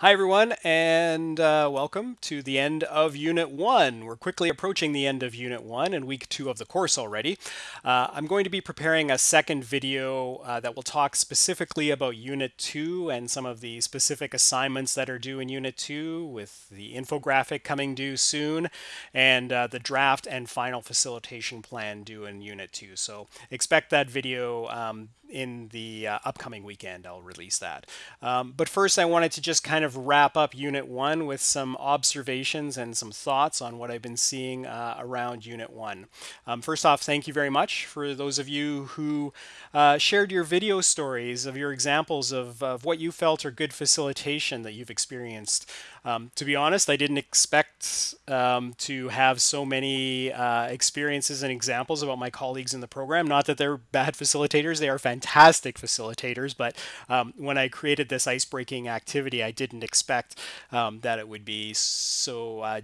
Hi, everyone, and uh, welcome to the end of Unit 1. We're quickly approaching the end of Unit 1 and week 2 of the course already. Uh, I'm going to be preparing a second video uh, that will talk specifically about Unit 2 and some of the specific assignments that are due in Unit 2 with the infographic coming due soon and uh, the draft and final facilitation plan due in Unit 2. So expect that video um, in the uh, upcoming weekend. I'll release that. Um, but first, I wanted to just kind of wrap up Unit 1 with some observations and some thoughts on what I've been seeing uh, around Unit 1. Um, first off, thank you very much for those of you who uh, shared your video stories of your examples of, of what you felt are good facilitation that you've experienced. Um, to be honest, I didn't expect um, to have so many uh, experiences and examples about my colleagues in the program. Not that they're bad facilitators, they are fantastic facilitators, but um, when I created this ice-breaking activity, I didn't expect um, that it would be so uh,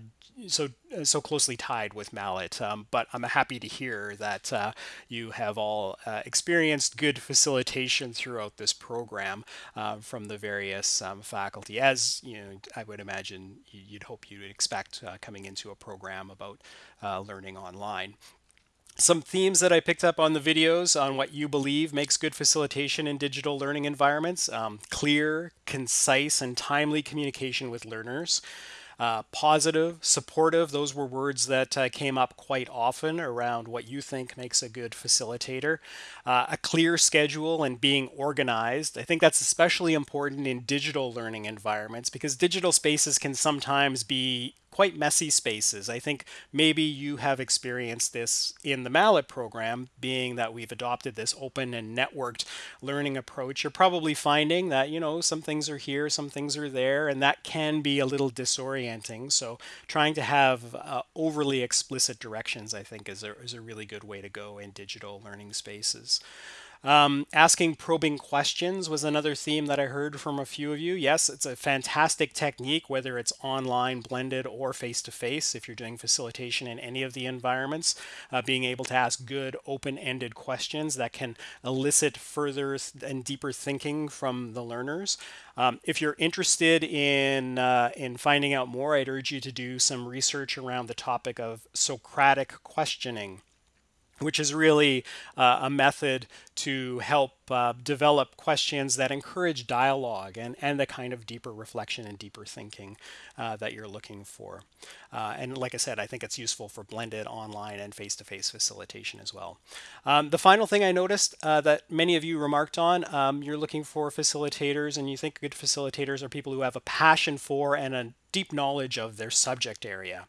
so uh, so closely tied with MALAT. Um, but I'm happy to hear that uh, you have all uh, experienced good facilitation throughout this program uh, from the various um, faculty, as you know, I would imagine you'd hope you'd expect uh, coming into a program about uh, learning online some themes that I picked up on the videos on what you believe makes good facilitation in digital learning environments. Um, clear, concise, and timely communication with learners. Uh, positive, supportive, those were words that uh, came up quite often around what you think makes a good facilitator. Uh, a clear schedule and being organized. I think that's especially important in digital learning environments because digital spaces can sometimes be quite messy spaces. I think maybe you have experienced this in the MALAT program, being that we've adopted this open and networked learning approach. You're probably finding that, you know, some things are here, some things are there, and that can be a little disorienting. So trying to have uh, overly explicit directions, I think, is a, is a really good way to go in digital learning spaces. Um, asking probing questions was another theme that I heard from a few of you. Yes, it's a fantastic technique, whether it's online, blended, or face-to-face, -face, if you're doing facilitation in any of the environments, uh, being able to ask good open-ended questions that can elicit further and deeper thinking from the learners. Um, if you're interested in, uh, in finding out more, I'd urge you to do some research around the topic of Socratic questioning which is really uh, a method to help uh, develop questions that encourage dialogue and, and the kind of deeper reflection and deeper thinking uh, that you're looking for. Uh, and like I said, I think it's useful for blended online and face-to-face -face facilitation as well. Um, the final thing I noticed uh, that many of you remarked on, um, you're looking for facilitators and you think good facilitators are people who have a passion for and a deep knowledge of their subject area.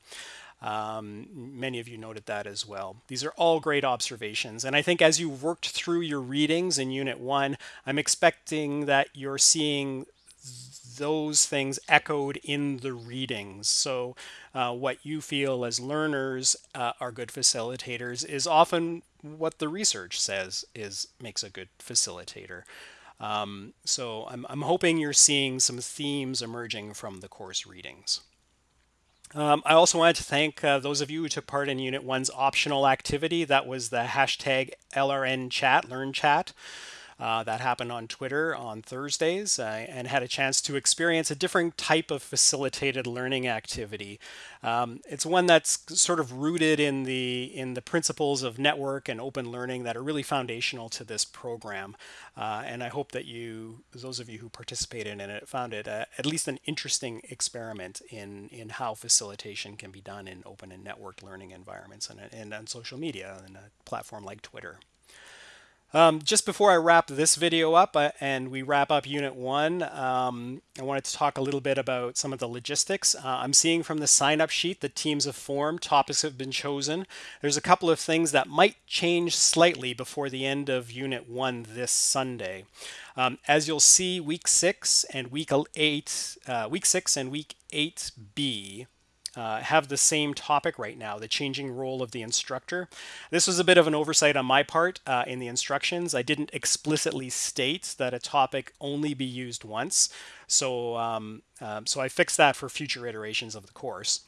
Um, many of you noted that as well. These are all great observations. And I think as you worked through your readings in Unit 1, I'm expecting that you're seeing those things echoed in the readings. So uh, what you feel as learners uh, are good facilitators is often what the research says is makes a good facilitator. Um, so I'm, I'm hoping you're seeing some themes emerging from the course readings. Um, I also wanted to thank uh, those of you who took part in Unit 1's optional activity. That was the hashtag LRN chat, learn chat. Uh, that happened on Twitter on Thursdays uh, and had a chance to experience a different type of facilitated learning activity. Um, it's one that's sort of rooted in the in the principles of network and open learning that are really foundational to this program. Uh, and I hope that you, those of you who participated in it, found it uh, at least an interesting experiment in in how facilitation can be done in open and networked learning environments and, and on social media and a platform like Twitter. Um, just before I wrap this video up uh, and we wrap up Unit 1, um, I wanted to talk a little bit about some of the logistics. Uh, I'm seeing from the sign-up sheet that teams have formed, topics have been chosen. There's a couple of things that might change slightly before the end of Unit 1 this Sunday. Um, as you'll see, Week 6 and Week 8, uh, Week 6 and Week 8B uh, have the same topic right now, the changing role of the instructor. This was a bit of an oversight on my part uh, in the instructions. I didn't explicitly state that a topic only be used once. So, um, um, so I fixed that for future iterations of the course.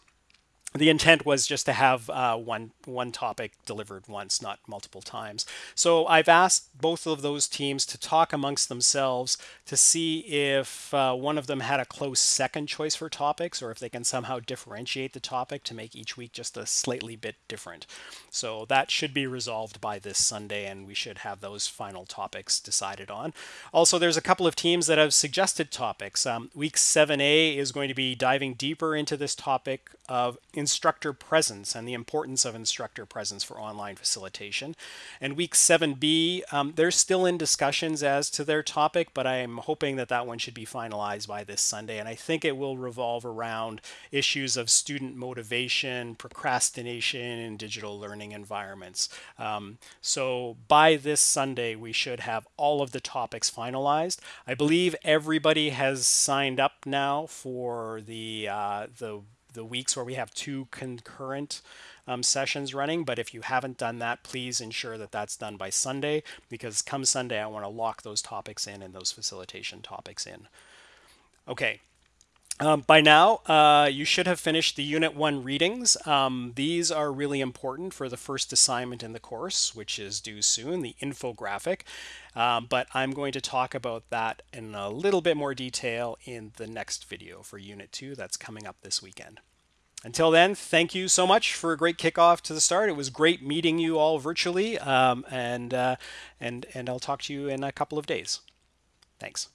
The intent was just to have uh, one one topic delivered once, not multiple times. So I've asked both of those teams to talk amongst themselves to see if uh, one of them had a close second choice for topics, or if they can somehow differentiate the topic to make each week just a slightly bit different. So that should be resolved by this Sunday, and we should have those final topics decided on. Also, there's a couple of teams that have suggested topics. Um, week 7A is going to be diving deeper into this topic of instructor presence and the importance of instructor presence for online facilitation. And week 7B, um, they're still in discussions as to their topic, but I'm hoping that that one should be finalized by this Sunday. And I think it will revolve around issues of student motivation, procrastination in digital learning environments. Um, so by this Sunday, we should have all of the topics finalized. I believe everybody has signed up now for the uh, the the weeks where we have two concurrent um, sessions running. But if you haven't done that, please ensure that that's done by Sunday because come Sunday, I want to lock those topics in and those facilitation topics in. Okay. Um, by now, uh, you should have finished the Unit 1 readings. Um, these are really important for the first assignment in the course, which is due soon, the infographic. Um, but I'm going to talk about that in a little bit more detail in the next video for Unit 2 that's coming up this weekend. Until then, thank you so much for a great kickoff to the start. It was great meeting you all virtually, um, and, uh, and, and I'll talk to you in a couple of days. Thanks.